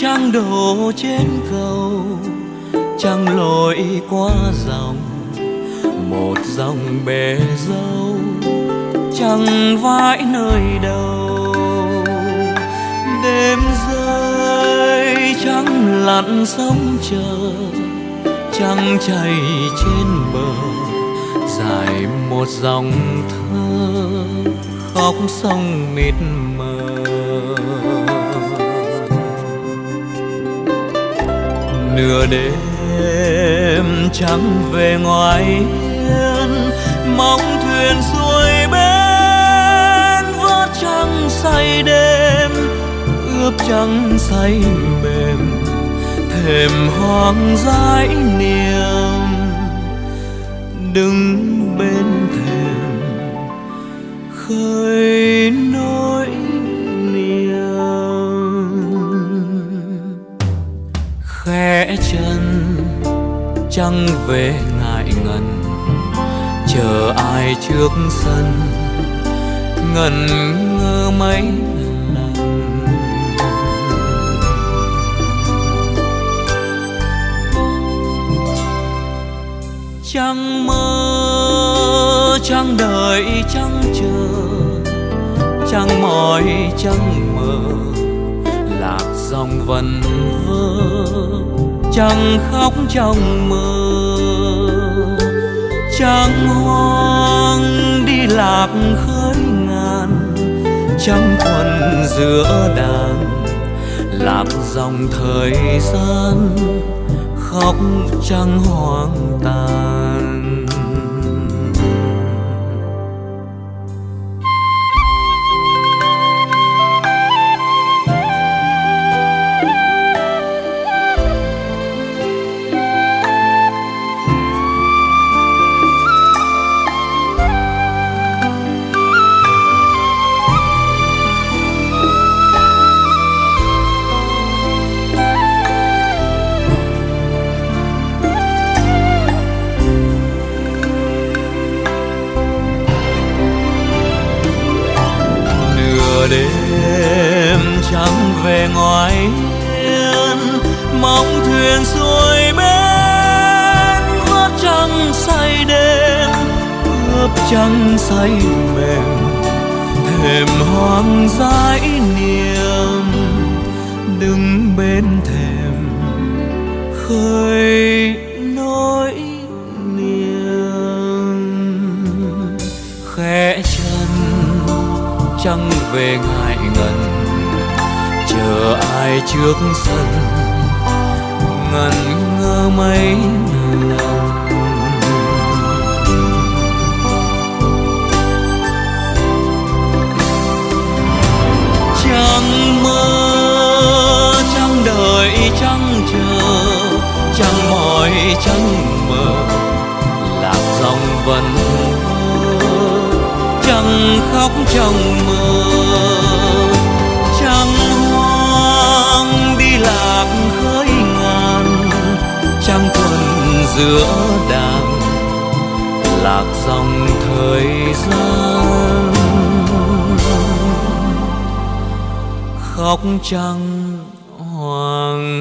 trăng đổ trên cầu, trăng lội qua dòng, một dòng bể dâu chẳng vãi nơi đầu. Đêm rơi trăng lặn sông chờ trăng chảy trên bờ, dài một dòng thơ khóc sông mịt mờ. Đêm trắng về ngoài hiên, mong thuyền xuôi bên vớt trăng say đêm, ướp trăng say mềm, thềm hoang dãi niềm. Đứng bên thềm, khơi nỗi trăng về ngại ngần. Chờ ai trước sân, ngần ngơ mấy lần. Chẳng mơ chẳng đợi chẳng chờ. Chẳng mỏi chẳng mơ lạc dòng vần vơ chẳng khóc trong mơ, chẳng hoang đi lạc khơi ngàn. Chẳng thuần giữa đàn, lạc dòng thời gian, khóc chẳng hoang tàn. Đêm trắng về ngoài hiên, mong thuyền xuôi bên vớt trăng say đêm, ướp trăng say mềm, thềm hoang dãi niềm, đứng bên thềm trăng về ngại ngần. Chờ ai trước sân ngần ngơ mấy khóc trong mơ. Trăng hoang đi lạc khơi ngàn, trăng quần giữa đàn, lạc dòng thời gian. Khóc trăng hoàng